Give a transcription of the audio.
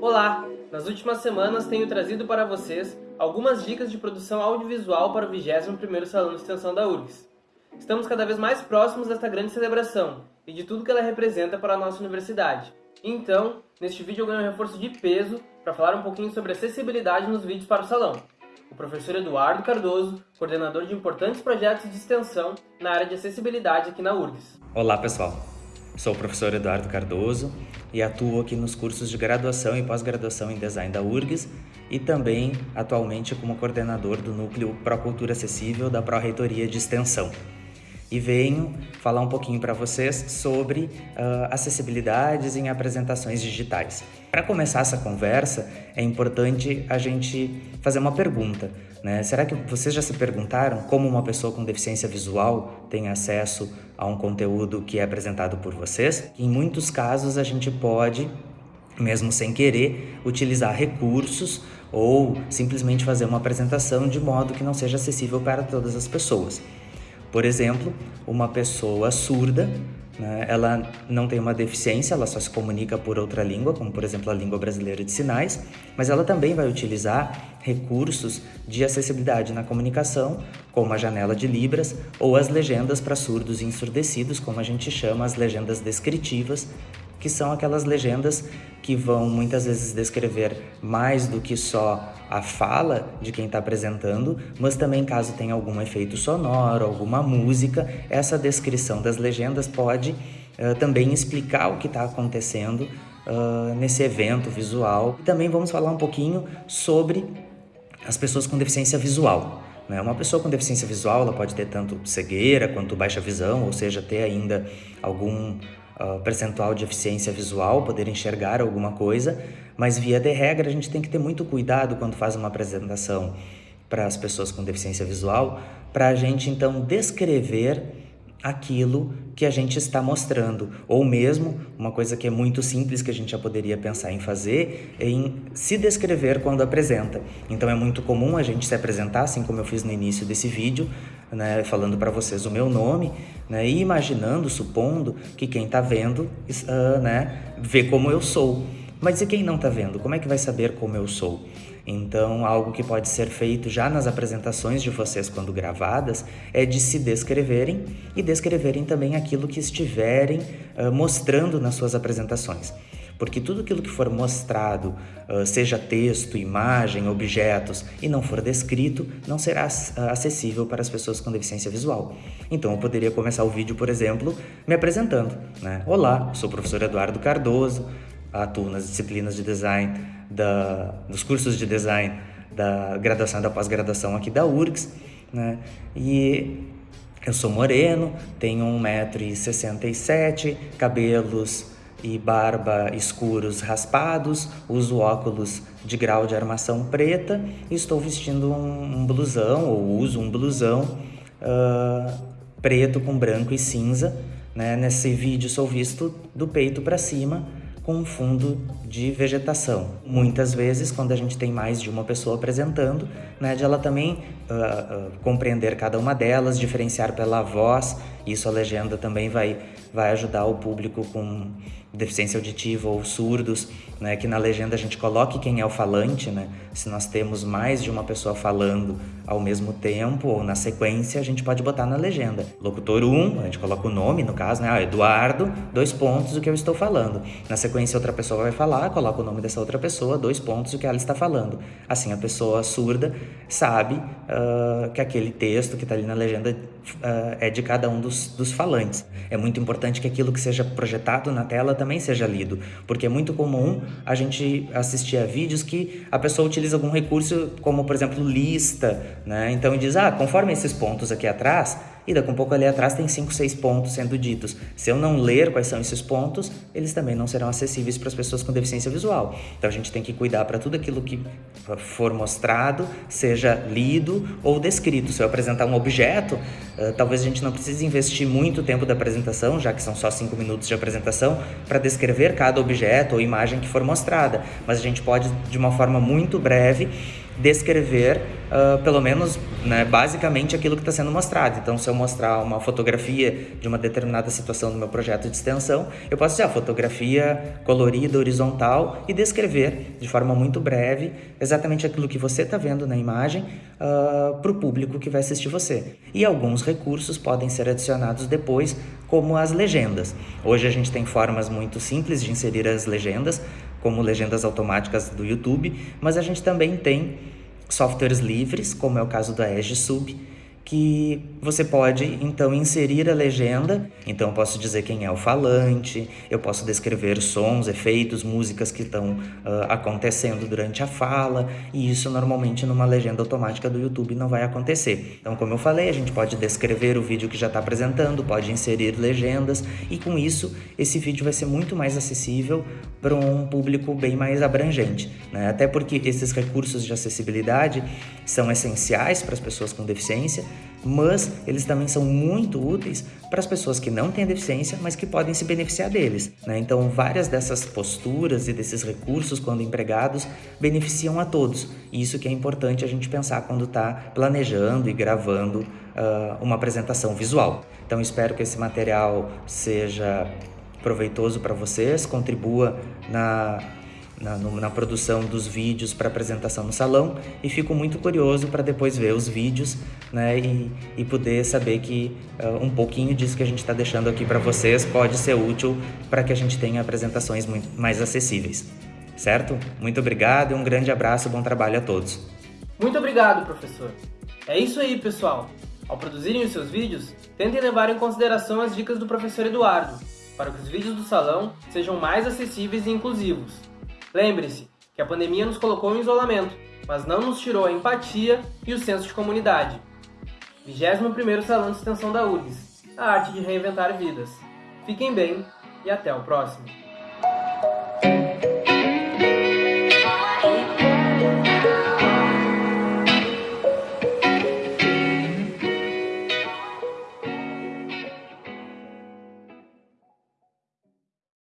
Olá! Nas últimas semanas tenho trazido para vocês algumas dicas de produção audiovisual para o 21º Salão de Extensão da URGS. Estamos cada vez mais próximos desta grande celebração e de tudo que ela representa para a nossa universidade. Então, neste vídeo eu ganho um reforço de peso para falar um pouquinho sobre acessibilidade nos vídeos para o salão. O professor Eduardo Cardoso, coordenador de importantes projetos de extensão na área de acessibilidade aqui na URGS. Olá pessoal, sou o professor Eduardo Cardoso e atuo aqui nos cursos de graduação e pós-graduação em design da URGS e também atualmente como coordenador do núcleo Procultura Acessível da Pró-Reitoria de Extensão e venho falar um pouquinho para vocês sobre uh, acessibilidades em apresentações digitais. Para começar essa conversa, é importante a gente fazer uma pergunta. Né? Será que vocês já se perguntaram como uma pessoa com deficiência visual tem acesso a um conteúdo que é apresentado por vocês? Em muitos casos, a gente pode mesmo sem querer, utilizar recursos ou simplesmente fazer uma apresentação de modo que não seja acessível para todas as pessoas. Por exemplo, uma pessoa surda, né, ela não tem uma deficiência, ela só se comunica por outra língua, como por exemplo a língua brasileira de sinais, mas ela também vai utilizar recursos de acessibilidade na comunicação, como a janela de Libras ou as legendas para surdos e ensurdecidos, como a gente chama as legendas descritivas, que são aquelas legendas que vão muitas vezes descrever mais do que só a fala de quem está apresentando, mas também caso tenha algum efeito sonoro, alguma música, essa descrição das legendas pode uh, também explicar o que está acontecendo uh, nesse evento visual. E também vamos falar um pouquinho sobre as pessoas com deficiência visual. Né? Uma pessoa com deficiência visual ela pode ter tanto cegueira quanto baixa visão, ou seja, ter ainda algum uh, percentual de eficiência visual, poder enxergar alguma coisa, mas via de regra a gente tem que ter muito cuidado quando faz uma apresentação para as pessoas com deficiência visual, para a gente então descrever aquilo que a gente está mostrando, ou mesmo uma coisa que é muito simples que a gente já poderia pensar em fazer, é em se descrever quando apresenta. Então é muito comum a gente se apresentar, assim como eu fiz no início desse vídeo, né, falando para vocês o meu nome, né, e imaginando, supondo que quem está vendo, uh, né, vê como eu sou. Mas e quem não está vendo? Como é que vai saber como eu sou? Então, algo que pode ser feito já nas apresentações de vocês quando gravadas é de se descreverem e descreverem também aquilo que estiverem uh, mostrando nas suas apresentações. Porque tudo aquilo que for mostrado, seja texto, imagem, objetos, e não for descrito, não será acessível para as pessoas com deficiência visual. Então, eu poderia começar o vídeo, por exemplo, me apresentando. Né? Olá, sou o professor Eduardo Cardoso, atuo nas disciplinas de design, da, dos cursos de design da graduação e da pós-graduação aqui da URGS, né? E eu sou moreno, tenho 1,67m, cabelos e barba escuros raspados, uso óculos de grau de armação preta e estou vestindo um, um blusão, ou uso um blusão uh, preto com branco e cinza. Né? Nesse vídeo sou visto do peito para cima, com um fundo de vegetação. Muitas vezes, quando a gente tem mais de uma pessoa apresentando, né, de ela também uh, uh, compreender cada uma delas, diferenciar pela voz, isso a legenda também vai, vai ajudar o público com deficiência auditiva ou surdos, né, que na legenda a gente coloque quem é o falante, né? Se nós temos mais de uma pessoa falando ao mesmo tempo ou na sequência, a gente pode botar na legenda. Locutor 1, a gente coloca o nome, no caso, né? Ah, Eduardo, dois pontos, o que eu estou falando. Na sequência, outra pessoa vai falar, coloca o nome dessa outra pessoa, dois pontos, o que ela está falando. Assim, a pessoa surda sabe uh, que aquele texto que está ali na legenda uh, é de cada um dos, dos falantes. É muito importante que aquilo que seja projetado na tela também seja lido, porque é muito comum a gente assistir a vídeos que a pessoa utiliza algum recurso, como por exemplo lista, né? Então diz, ah, conforme esses pontos aqui atrás, e daqui a um pouco ali atrás tem 5, 6 pontos sendo ditos. Se eu não ler quais são esses pontos, eles também não serão acessíveis para as pessoas com deficiência visual. Então a gente tem que cuidar para tudo aquilo que for mostrado, seja lido ou descrito. Se eu apresentar um objeto, uh, talvez a gente não precise investir muito tempo da apresentação, já que são só 5 minutos de apresentação, para descrever cada objeto ou imagem que for mostrada. Mas a gente pode, de uma forma muito breve, descrever uh, pelo menos né, basicamente aquilo que está sendo mostrado. Então, se eu mostrar uma fotografia de uma determinada situação no meu projeto de extensão, eu posso dizer a fotografia colorida, horizontal e descrever de forma muito breve exatamente aquilo que você está vendo na imagem uh, para o público que vai assistir você. E alguns recursos podem ser adicionados depois, como as legendas. Hoje a gente tem formas muito simples de inserir as legendas, como legendas automáticas do YouTube, mas a gente também tem softwares livres, como é o caso da Edge Sub, que você pode então inserir a legenda. Então eu posso dizer quem é o falante, eu posso descrever sons, efeitos, músicas que estão uh, acontecendo durante a fala, e isso normalmente numa legenda automática do YouTube não vai acontecer. Então, como eu falei, a gente pode descrever o vídeo que já está apresentando, pode inserir legendas, e com isso esse vídeo vai ser muito mais acessível para um público bem mais abrangente. Né? Até porque esses recursos de acessibilidade são essenciais para as pessoas com deficiência mas eles também são muito úteis para as pessoas que não têm deficiência, mas que podem se beneficiar deles. Né? Então, várias dessas posturas e desses recursos, quando empregados, beneficiam a todos. E isso que é importante a gente pensar quando está planejando e gravando uh, uma apresentação visual. Então, espero que esse material seja proveitoso para vocês, contribua na na, no, na produção dos vídeos para apresentação no salão e fico muito curioso para depois ver os vídeos né, e, e poder saber que uh, um pouquinho disso que a gente está deixando aqui para vocês pode ser útil para que a gente tenha apresentações muito mais acessíveis. Certo? Muito obrigado e um grande abraço, bom trabalho a todos. Muito obrigado, professor. É isso aí, pessoal. Ao produzirem os seus vídeos, tentem levar em consideração as dicas do professor Eduardo, para que os vídeos do salão sejam mais acessíveis e inclusivos. Lembre-se que a pandemia nos colocou em isolamento, mas não nos tirou a empatia e o senso de comunidade. 21º Salão de Extensão da URGS, a arte de reinventar vidas. Fiquem bem e até o próximo.